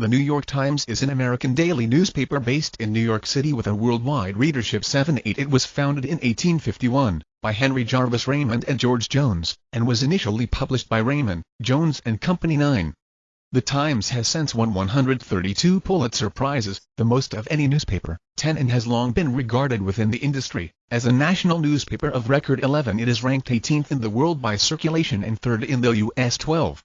The New York Times is an American daily newspaper based in New York City with a worldwide readership 7-8. It was founded in 1851 by Henry Jarvis Raymond and George Jones, and was initially published by Raymond, Jones and Company 9. The Times has since won 132 Pulitzer Prizes, the most of any newspaper, 10 and has long been regarded within the industry as a national newspaper of record 11. It is ranked 18th in the world by circulation and 3rd in the U.S. 12.